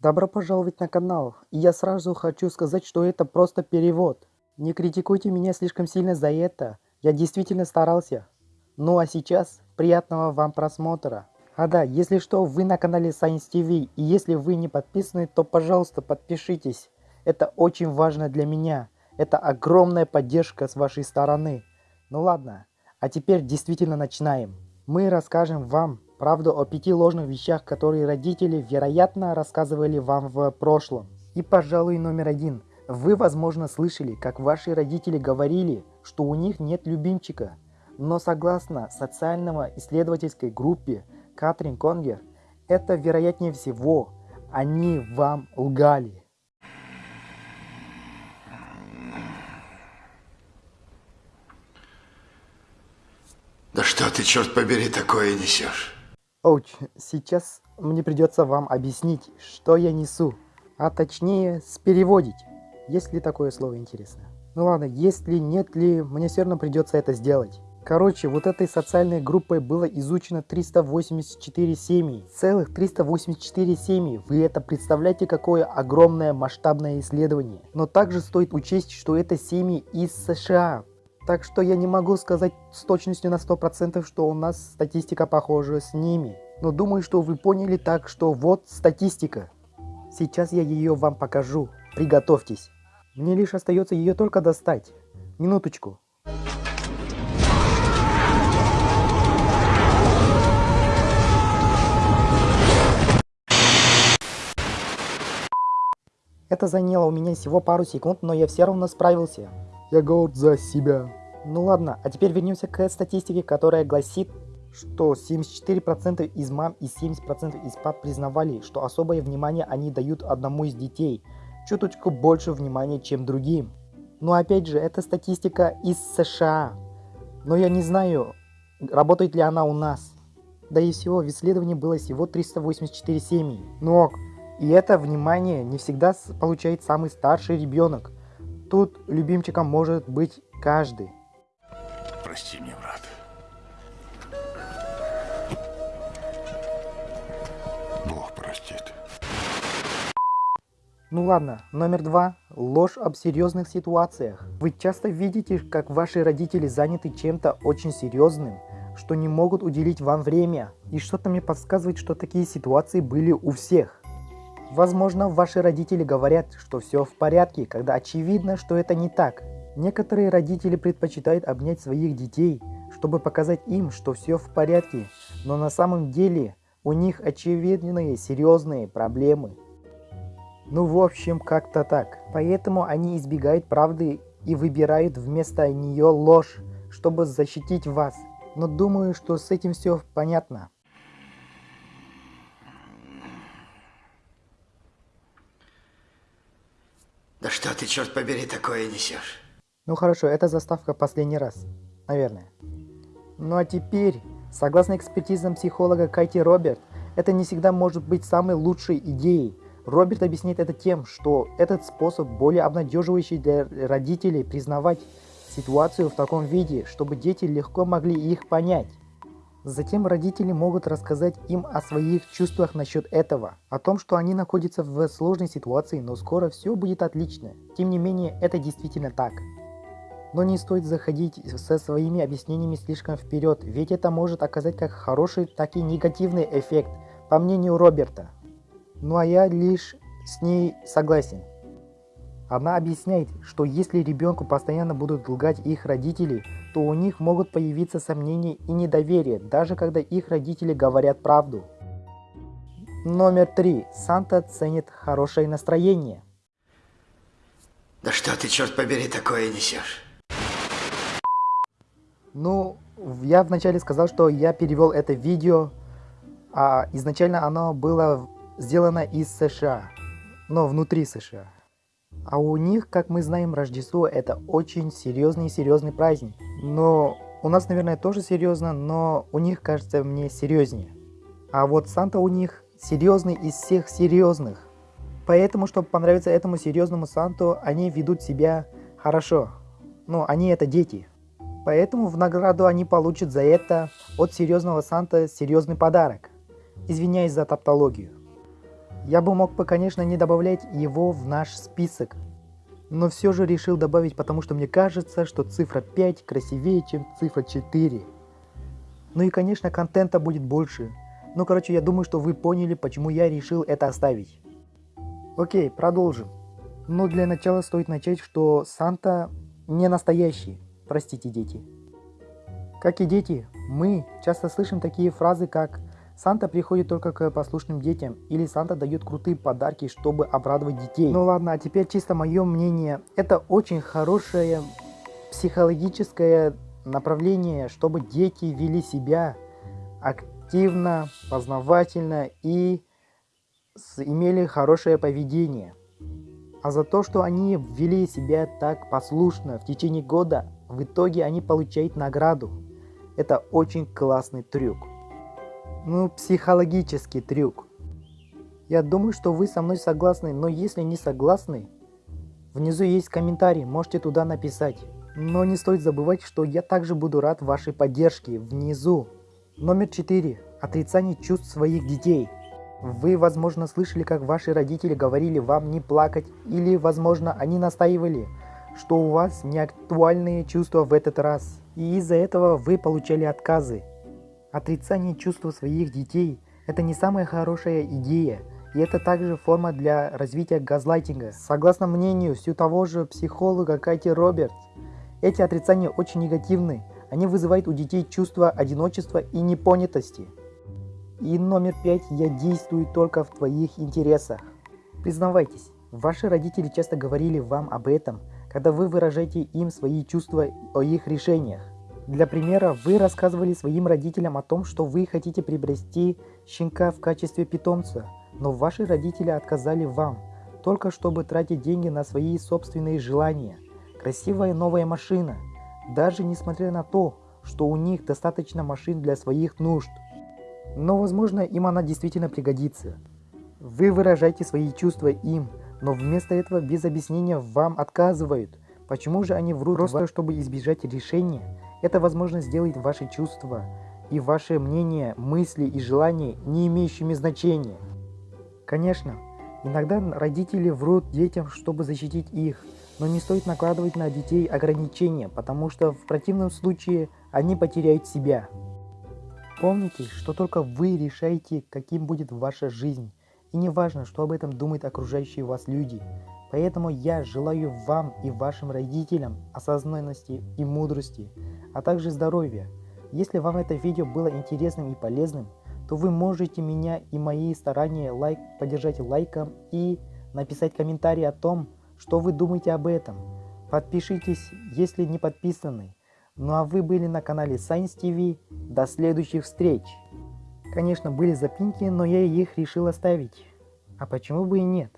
Добро пожаловать на канал. И я сразу хочу сказать, что это просто перевод. Не критикуйте меня слишком сильно за это. Я действительно старался. Ну а сейчас, приятного вам просмотра. А да, если что, вы на канале Science TV. И если вы не подписаны, то пожалуйста подпишитесь. Это очень важно для меня. Это огромная поддержка с вашей стороны. Ну ладно, а теперь действительно начинаем. Мы расскажем вам правду о пяти ложных вещах, которые родители, вероятно, рассказывали вам в прошлом. И, пожалуй, номер один. Вы, возможно, слышали, как ваши родители говорили, что у них нет любимчика. Но согласно социального исследовательской группе Катрин Конгер, это вероятнее всего, они вам лгали. Да что ты, черт побери, такое несешь? Оуч, сейчас мне придется вам объяснить, что я несу. А точнее, спереводить. Есть ли такое слово интересно? Ну ладно, если нет ли, мне все равно придется это сделать. Короче, вот этой социальной группой было изучено 384 семьи. Целых 384 семьи. Вы это представляете, какое огромное масштабное исследование. Но также стоит учесть, что это семьи из США. Так что я не могу сказать с точностью на 100%, что у нас статистика похожа с ними. Но думаю, что вы поняли так, что вот статистика. Сейчас я ее вам покажу. Приготовьтесь. Мне лишь остается ее только достать. Минуточку. Это заняло у меня всего пару секунд, но я все равно справился. Я горд за себя. Ну ладно, а теперь вернемся к статистике, которая гласит, что 74% из мам и 70% из пап признавали, что особое внимание они дают одному из детей, чуточку больше внимания, чем другим. Но опять же, это статистика из США. Но я не знаю, работает ли она у нас. Да и всего, в исследовании было всего 384 семьи. Но и это внимание не всегда получает самый старший ребенок. Тут любимчиком может быть каждый. Ну ладно, номер два. Ложь об серьезных ситуациях. Вы часто видите, как ваши родители заняты чем-то очень серьезным, что не могут уделить вам время. И что-то мне подсказывает, что такие ситуации были у всех. Возможно, ваши родители говорят, что все в порядке, когда очевидно, что это не так. Некоторые родители предпочитают обнять своих детей, чтобы показать им, что все в порядке, но на самом деле у них очевидные серьезные проблемы. Ну в общем, как-то так. Поэтому они избегают правды и выбирают вместо нее ложь, чтобы защитить вас. Но думаю, что с этим все понятно. Да что ты, черт побери, такое несешь? Ну хорошо, это заставка последний раз. Наверное. Ну а теперь, согласно экспертизам психолога Кайти Роберт, это не всегда может быть самой лучшей идеей. Роберт объясняет это тем, что этот способ более обнадеживающий для родителей признавать ситуацию в таком виде, чтобы дети легко могли их понять. Затем родители могут рассказать им о своих чувствах насчет этого, о том, что они находятся в сложной ситуации, но скоро все будет отлично. Тем не менее, это действительно так. Но не стоит заходить со своими объяснениями слишком вперед, ведь это может оказать как хороший, так и негативный эффект, по мнению Роберта. Ну а я лишь с ней согласен. Она объясняет, что если ребенку постоянно будут лгать их родители, то у них могут появиться сомнения и недоверие, даже когда их родители говорят правду. Номер три. Санта ценит хорошее настроение. Да что ты, черт побери, такое несешь? Ну, я вначале сказал, что я перевел это видео, а изначально оно было сделано из США, но внутри США. А у них, как мы знаем, Рождество это очень серьезный серьезный праздник. Но у нас, наверное, тоже серьезно, но у них, кажется, мне серьезнее. А вот Санта у них серьезный из всех серьезных. Поэтому, чтобы понравиться этому серьезному Санту, они ведут себя хорошо. Ну, они это дети. Поэтому в награду они получат за это от серьезного Санта серьезный подарок. Извиняюсь за таптологию. Я бы мог бы, конечно, не добавлять его в наш список, но все же решил добавить, потому что мне кажется, что цифра 5 красивее, чем цифра 4. Ну и, конечно, контента будет больше. Ну, короче, я думаю, что вы поняли, почему я решил это оставить. Окей, продолжим. Но для начала стоит начать, что Санта не настоящий. Простите, дети. Как и дети, мы часто слышим такие фразы, как «Санта приходит только к послушным детям» или «Санта дает крутые подарки, чтобы обрадовать детей». Ну ладно, а теперь чисто мое мнение. Это очень хорошее психологическое направление, чтобы дети вели себя активно, познавательно и имели хорошее поведение. А за то, что они вели себя так послушно в течение года, в итоге они получают награду. Это очень классный трюк. Ну, психологический трюк. Я думаю, что вы со мной согласны, но если не согласны, внизу есть комментарий, можете туда написать. Но не стоит забывать, что я также буду рад вашей поддержке внизу. Номер 4. Отрицание чувств своих детей. Вы, возможно, слышали, как ваши родители говорили вам не плакать, или, возможно, они настаивали, что у вас не актуальные чувства в этот раз, и из-за этого вы получали отказы. Отрицание чувств своих детей – это не самая хорошая идея, и это также форма для развития газлайтинга. Согласно мнению все того же психолога Кати Робертс, эти отрицания очень негативны, они вызывают у детей чувство одиночества и непонятости – и номер пять, я действую только в твоих интересах. Признавайтесь, ваши родители часто говорили вам об этом, когда вы выражаете им свои чувства о их решениях. Для примера, вы рассказывали своим родителям о том, что вы хотите приобрести щенка в качестве питомца, но ваши родители отказали вам, только чтобы тратить деньги на свои собственные желания. Красивая новая машина, даже несмотря на то, что у них достаточно машин для своих нужд. Но, возможно, им она действительно пригодится. Вы выражаете свои чувства им, но вместо этого без объяснения вам отказывают. Почему же они врут просто, чтобы избежать решения? Это возможно сделать ваши чувства и ваше мнение, мысли и желания не имеющими значения. Конечно, иногда родители врут детям, чтобы защитить их, но не стоит накладывать на детей ограничения, потому что в противном случае они потеряют себя. Помните, что только вы решаете, каким будет ваша жизнь. И не важно, что об этом думают окружающие вас люди. Поэтому я желаю вам и вашим родителям осознанности и мудрости, а также здоровья. Если вам это видео было интересным и полезным, то вы можете меня и мои старания лайк поддержать лайком и написать комментарий о том, что вы думаете об этом. Подпишитесь, если не подписаны. Ну а вы были на канале Science TV. До следующих встреч! Конечно, были запинки, но я их решил оставить. А почему бы и нет?